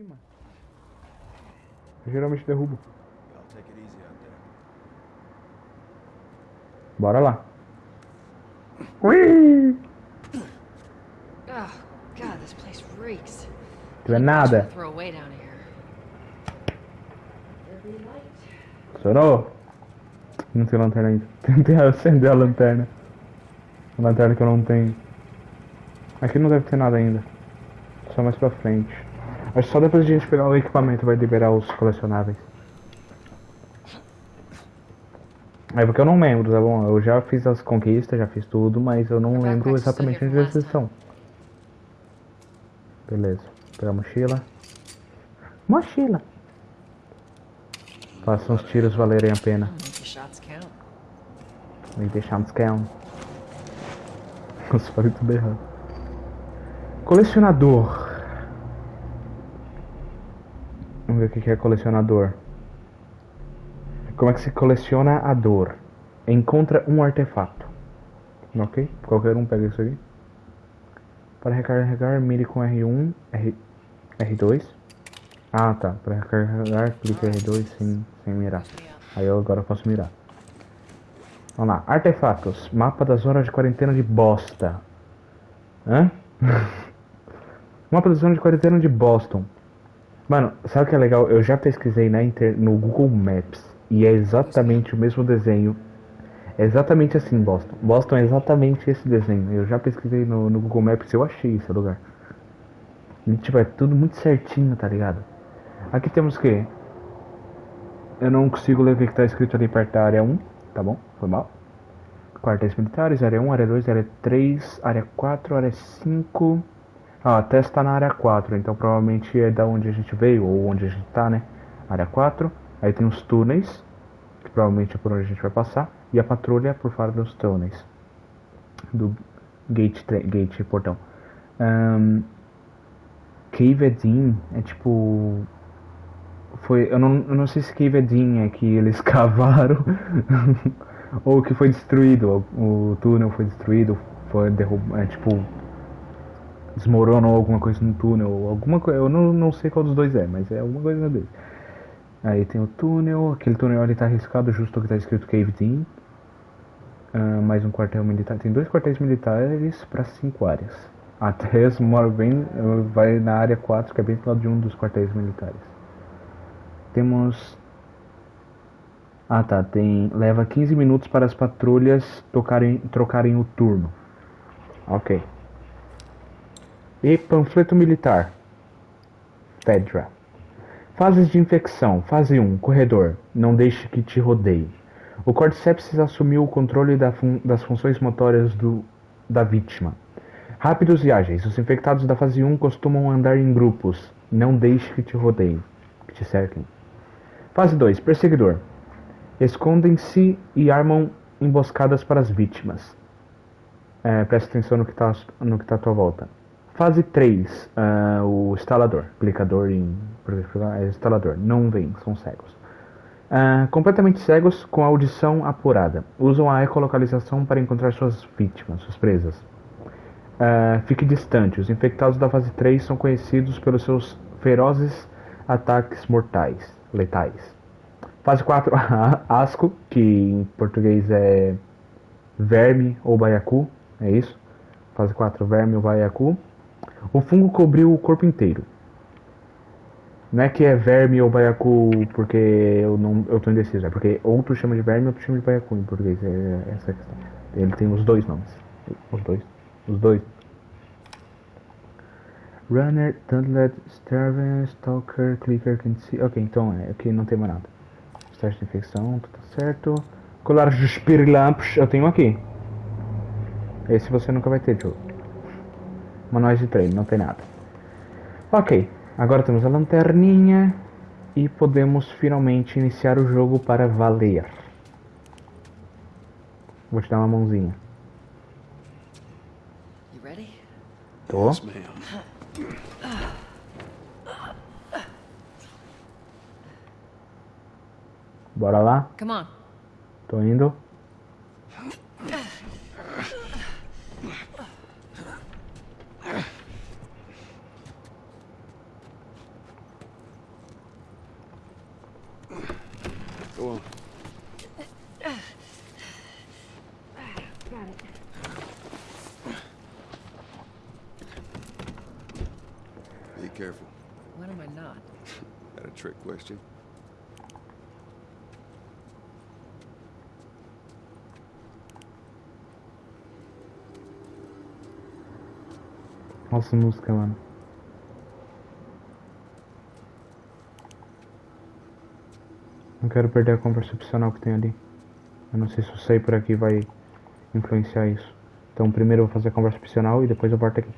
cima. Eu geralmente derrubo. Bora lá. Ui! Oh, God, this place reeks. Tu é nada. Estourou? Não tem lanterna ainda. Tentei acender a lanterna. A lanterna que eu não tenho. Aqui não deve ter nada ainda. Só mais pra frente. Acho que só depois de a gente pegar o equipamento vai liberar os colecionáveis. É porque eu não lembro, tá bom? Eu já fiz as conquistas, já fiz tudo, mas eu não lembro exatamente onde eles estão. Beleza. Pegar a mochila. Mochila! Faça uns tiros valerem a pena. Make your shots count. Nossa, falei tudo errado. Colecionador. Vamos ver o que é colecionador. Como é que se coleciona a dor? Encontra um artefato. Ok? Qualquer um pega isso aqui. Para recarregar, mire com R1, R, R2. Ah, tá. Para recarregar, clique R2 sem, sem mirar. Aí eu agora posso mirar. Vamos lá. Artefatos. Mapa das zonas de quarentena de bosta. Hã? Mapa da zona de quarentena de Boston. Mano, sabe o que é legal? Eu já pesquisei na inter... no Google Maps. E é exatamente o mesmo desenho. É exatamente assim, Boston. Boston é exatamente esse desenho. Eu já pesquisei no, no Google Maps e eu achei esse lugar. E, tipo, é tudo muito certinho, tá ligado? Aqui temos o quê? Eu não consigo ler o que está escrito ali perto da área 1. Tá bom? Foi mal. Quartéis militares, área 1, área 2, área 3, área 4, área 5. Ah, até está na área 4, então provavelmente é da onde a gente veio, ou onde a gente tá, né? Área 4. Aí tem os túneis, que provavelmente é por onde a gente vai passar. E a patrulha por fora dos túneis. Do gate, gate portão. Ahn, Cave Edin é tipo. Foi. Eu não, eu não sei se Cave Edin é que eles cavaram. ou que foi destruído. O, o túnel foi destruído. Foi derrubado. É tipo. Desmoronou alguma coisa no túnel. Alguma coisa. Eu não, não sei qual dos dois é, mas é alguma coisa dele. Aí tem o túnel. Aquele túnel ali tá arriscado, justo que tá escrito Cave Edin. Ah, mais um quartel militar. Tem dois quartéis militares para cinco áreas. A Tess mora bem, vai na área 4, que é bem do lado de um dos quartéis militares. Temos. Ah tá, tem. Leva 15 minutos para as patrulhas tocarem, trocarem o turno. Ok. E panfleto militar. Fedra. Fases de infecção. Fase 1. Corredor. Não deixe que te rodeie. O Cordyceps assumiu o controle da fun- das funções motoras do, da vítima. Rápidos e ágeis. Os infectados da fase 1 costumam andar em grupos. Não deixe que te rodeiem. Que te cerquem. Fase 2. Perseguidor. Escondem-se e armam emboscadas para as vítimas. É, presta atenção no que está tá à tua volta. Fase 3. ah, o instalador. Clicador em. É instalador. Não vem, são cegos. Ah, completamente cegos com audição apurada. Usam a ecolocalização para encontrar suas vítimas, suas presas. Ah, fique distante. Os infectados da fase 3 são conhecidos pelos seus ferozes ataques mortais, letais. Fase 4, asco, que em português é verme ou baiacu, é isso? Fase 4, verme ou baiacu. O fungo cobriu o corpo inteiro. Não é que é verme ou baiacu porque eu não eu tô indeciso, é porque outro chama de verme, outro chama de baiacu em português, é essa questão. Ele tem os dois nomes. Os dois. Os dois. Runner, Tunnlet, Starven, Stalker, Clicker, Can See. Ok, então é, aqui não tem mais nada. Teste de infecção, tá certo. Colar de Spirilampos, eu tenho aqui. Esse você nunca vai ter, Joe. Manuais de treino, não tem nada. Ok, agora temos a lanterninha e podemos finalmente iniciar o jogo para valer. Vou te dar uma mãozinha. You ready? Tô. Bora lá? Come on. Tô indo. Go on. Got it. Be careful. When am I not? That a trick question? Nossa música, mano. Não quero perder a conversa opcional que tem ali. Eu não sei se eu sair por aqui vai influenciar isso. Então primeiro eu vou fazer a conversa opcional e depois eu volto aqui.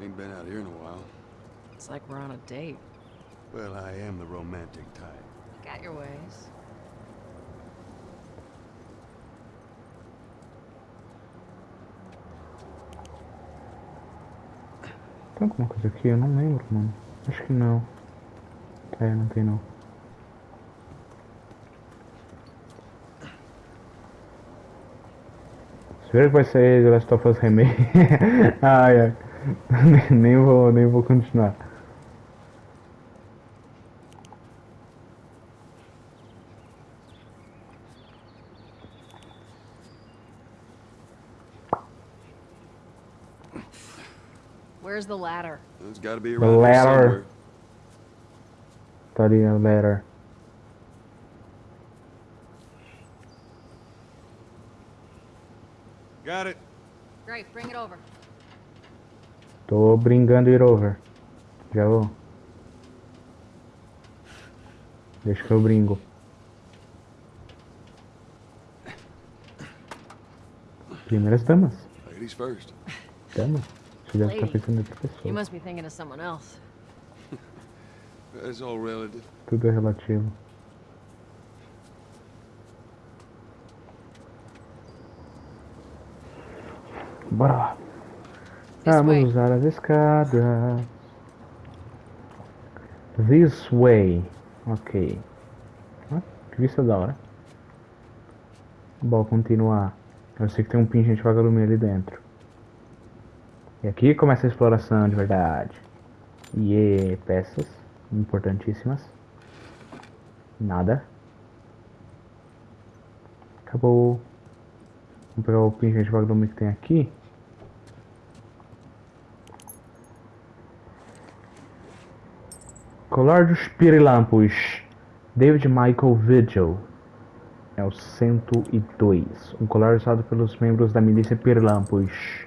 Ain't been out here in a while. It's like we're on a date. Well, I am the romantic type. Got your ways. Tem alguma coisa aqui? Eu não lembro, mano. Acho que não. É, não tem não. Espero que vai sair The Last of Us Remake. ai, ai. nem vou, nem vou continuar. Where's the ladder? It's got to be around here ladder. somewhere. Tá ali a letter. Got it. Great, bring it over. Tô brincando it over. Já vou. Deixa que eu brinco. Primeiras damas. Ladies first. Damas. Você deve estar pensando em outra You pessoa. must be thinking of someone else. It's all relative. Tudo é relativo. Bora lá. This Vamos way. usar as escadas. This way. Ok. Ah, que vista da hora. Bom, continuar. Eu sei que tem um pingente vagalume ali dentro. E aqui começa a exploração de verdade. E peças importantíssimas. Nada. Acabou. Vamos pegar o pingente vagalume que tem aqui. Colar dos Pirilampos. David Michael Vigil. É o 102. Um colar usado pelos membros da milícia Pirilampos.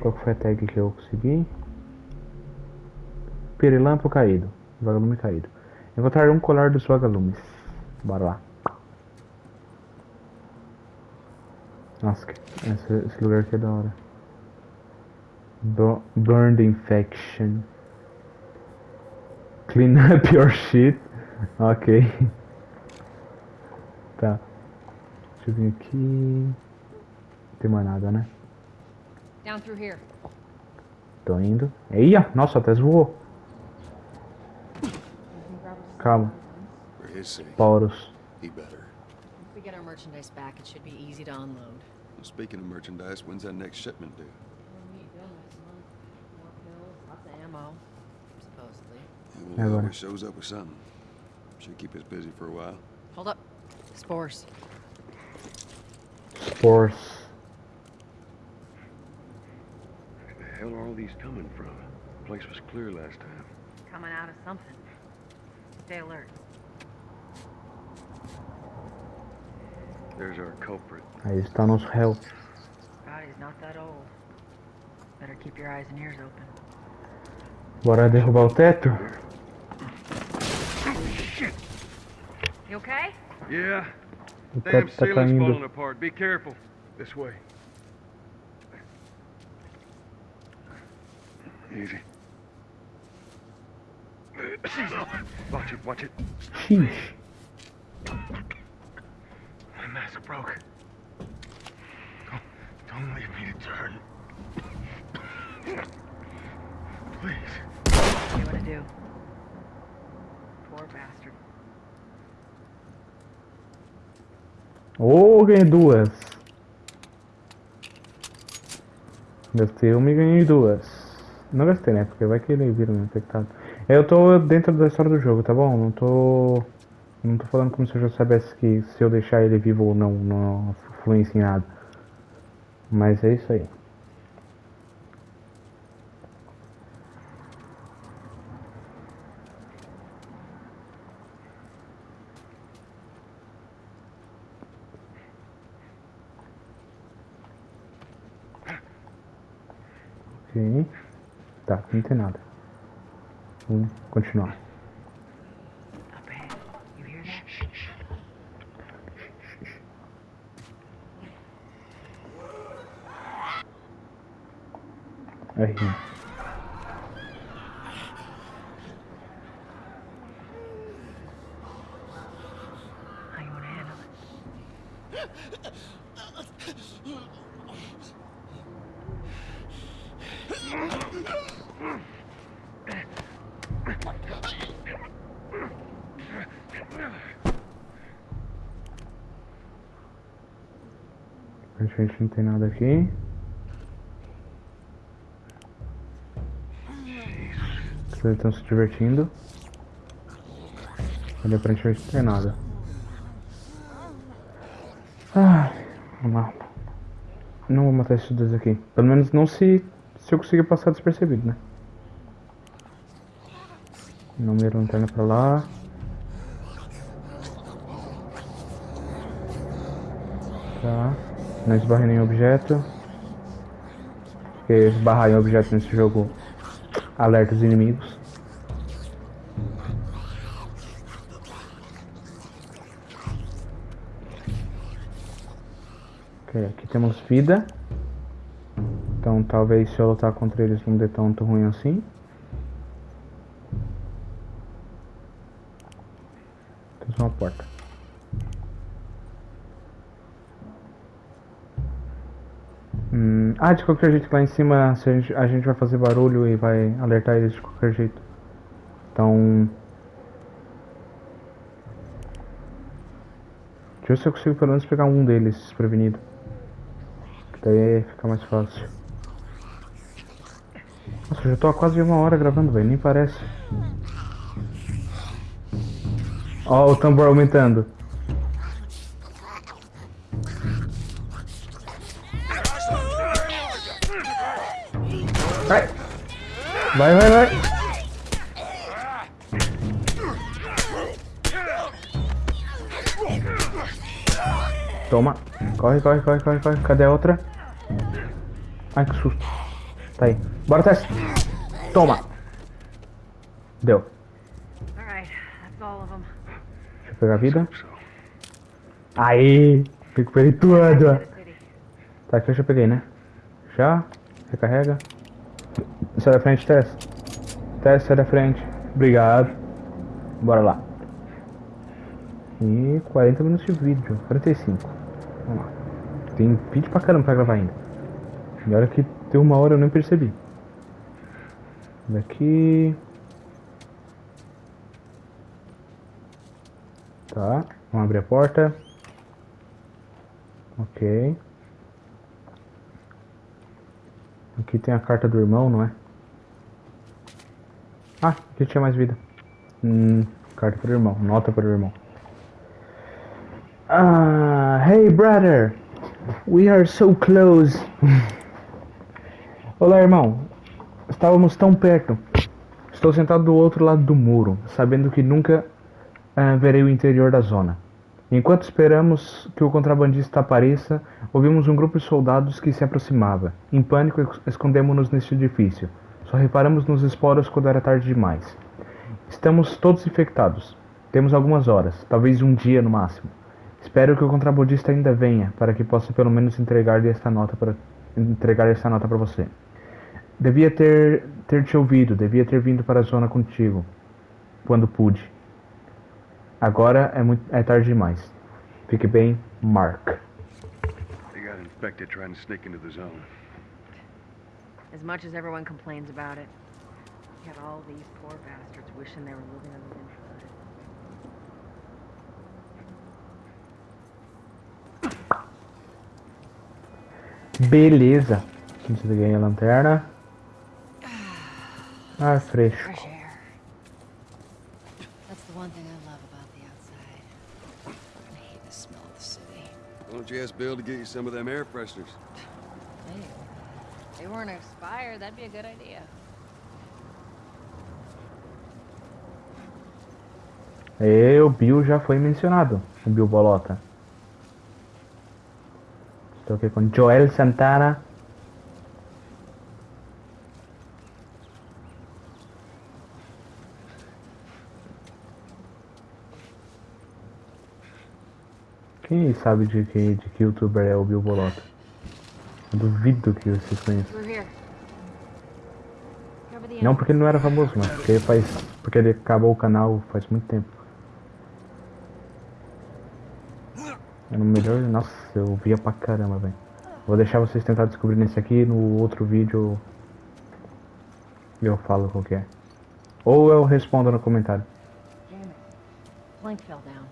Qual foi a tag que eu consegui? Pirilampo caído. Vagalume caído. Encontrar um colar dos vagalumes. Bora lá. Nossa, esse, esse lugar aqui é da hora. Bu- Burned Infection. Clean up your shit. Ok. Tá. Deixa eu vir aqui. Não tem mais nada, né? Down through here. Tô indo. Eia! Nossa, até voou. Calma. For his sake, Porus. he better. If we get our merchandise back, it should be easy to unload. Well, speaking of merchandise, when's that next shipment due? More pills, lots of ammo. Supposedly. He Yeah, will buddy. always shows up with something. Should keep us busy for a while. Hold up. Spores. Spores. All these coming from? The place was clear last time. Coming out of something. Stay alert. There's our culprit. Aí está nosso réu. God, he's not that old. Better keep your eyes and ears open. Bora derrubar o teto? Oh, shit. You okay? Yeah, O damn tá ceiling's falling apart. Be careful. This way. Easy. Watch it, watch it. Xixi. My mask broke. Don't, don't leave me to turn. Please. What do you want to do? Poor bastard. Ô, ganhei duas. Gastei uma e ganhei duas. Não gastei, né? Porque vai que ele vira um infectado. Eu tô dentro da história do jogo, tá bom? Não tô. Não tô falando como se eu já soubesse que se eu deixar ele vivo ou não, não influencia em nada. Mas é isso aí. Ok. Tá, não tem nada. Vamos continuar. Up ahead. You hear that? R. How you wanna handle it? Aparentemente não tem nada aqui. Eles estão se divertindo. Ali aparentemente não tem nada. Ah, vamos lá. Não vou matar esses dois aqui. Pelo menos não se, se eu conseguir passar despercebido, né? Número lanterna pra lá. Tá. Não esbarre nenhum objeto. Porque esbarrar em objeto nesse jogo alerta os inimigos. Ok, aqui temos vida. Então talvez se eu lutar contra eles não dê tanto ruim assim. Temos uma porta. Hum, ah, de qualquer jeito, lá em cima a, gente, a gente vai fazer barulho e vai alertar eles de qualquer jeito. Então. Deixa eu ver se eu consigo pelo menos pegar um deles desprevenido. Daí fica mais fácil. Nossa, eu já tô há quase uma hora gravando, velho, nem parece. Ó, o tambor aumentando. Vai, vai, vai! Toma! Corre, corre, corre, corre, corre. Cadê a outra? Ai, que susto. Tá aí. Bora, Tess! Toma! Deu. Deixa eu pegar a vida. Aí! Recuperei tudo! Tá, aqui eu já peguei, né? Já. Recarrega. Sai da frente, Tess. Tess, sai da frente. Obrigado. Bora lá. E 40 minutos de vídeo. 45. Vamos lá. Tem vídeo pra caramba pra gravar ainda. E olha que deu uma hora eu nem percebi. Daqui. Tá. Vamos abrir a porta. Ok. Aqui tem a carta do irmão, não é? Ah, aqui tinha mais vida. Hum, carta para o irmão, nota para o irmão. Ah, hey brother, we are so close. Olá, irmão. Estávamos tão perto. Estou sentado do outro lado do muro, sabendo que nunca ah, verei o interior da zona. Enquanto esperamos que o contrabandista apareça, ouvimos um grupo de soldados que se aproximava. Em pânico, es- escondemos-nos neste edifício. Só reparamos nos esporos quando era tarde demais. Estamos todos infectados. Temos algumas horas, talvez um dia no máximo. Espero que o contrabandista ainda venha, para que possa pelo menos entregar esta nota para entregar esta nota para você. Devia ter ter te ouvido, devia ter vindo para a zona contigo, quando pude. Agora é muito é tarde demais. Fique bem, Mark. They got infected trying to sneak into the zone. As much as everyone complains about it, you have all these poor bastards wishing they were living on the inside. Beleza. Desliguei a lanterna. Ar fresco. Fresh air. That's the one thing I love about the outside. I hate the smell of the city. Ask Bill to get you some of them air fresheners? Hey, if they weren't expired, that'd be a good idea. E o Bill já foi mencionado. O Bill Bolota. Estou aqui com Joel Santana. Quem sabe de que, de que youtuber é o Bill Bolota? Duvido que vocês conheçam. Não porque ele não era famoso, mas porque ele faz. Porque ele acabou o canal faz muito tempo. Era o melhor. Nossa, eu via pra caramba, velho. Vou deixar vocês tentar descobrir nesse aqui, no outro vídeo eu falo qual que é. Ou eu respondo no comentário. Damn it. Plank fell down.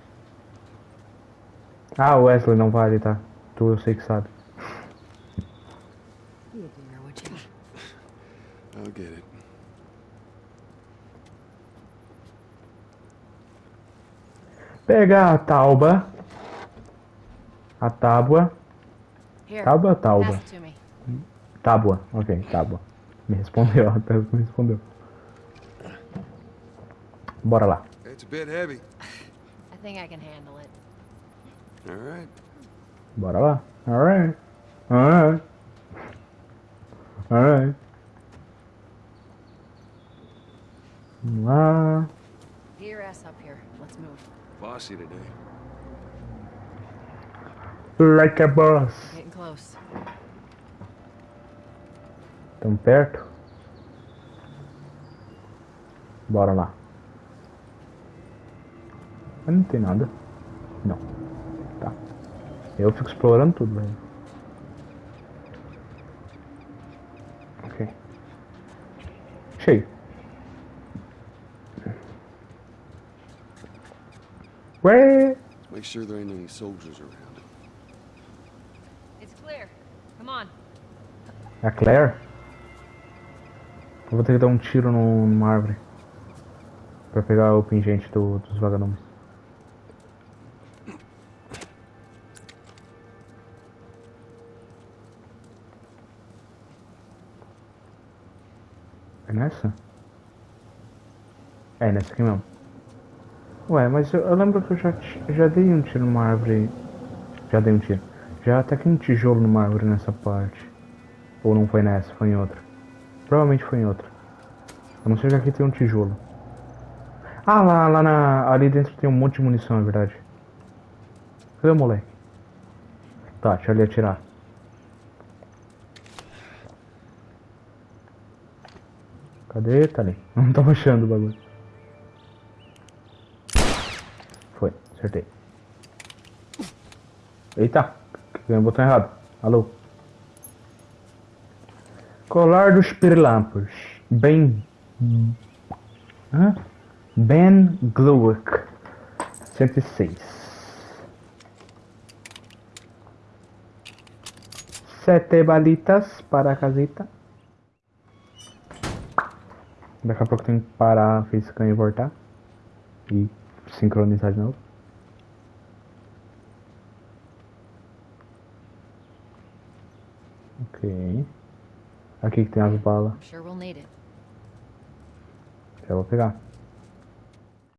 Ah, o Wesley não vale, tá? Tu eu sei que sabe. A? I'll get it. Pega a tauba. A tábua. Here. Tábua me. Tábua, ok, tábua. Me respondeu, até me respondeu. Bora lá. It's a bit heavy. I think I can handle it. All right. Bora lá. Alright. Alright. Alright. Vamos lá. Get your ass up here. Let's move. Bossy today. Like a boss. Getting close. Tamo perto. Bora lá. Mas não tem nada. Eu fico explorando tudo, velho. Ok. Cheio. Ué! Make sure there ain't any soldiers around. It's clear. Come on. A Claire? Eu vou ter que dar um tiro no, numa árvore. Pra pegar o pingente do- dos vagalumes. Nessa? É nessa aqui mesmo. Ué, mas eu, eu lembro que eu já, já dei um tiro numa árvore. Já dei um tiro. Já ataquei um tijolo numa árvore nessa parte. Ou não foi nessa, foi em outra. Provavelmente foi em outra. A não ser que aqui tem um tijolo. Ah, lá, lá na, ali dentro tem um monte de munição, é verdade. Cadê o moleque? Tá, deixa ele atirar. Cadê? Tá ali. Não tava achando o bagulho. Foi, acertei. Eita, ganhei o botão errado. Alô? Colar dos Pirilampos. Ben. Hã? Ben Gluick. 106. Sete balitas para a casita. Daqui a pouco tem que parar a facecam e voltar. E sincronizar de novo. Ok. Aqui que tem as balas. Já vou pegar.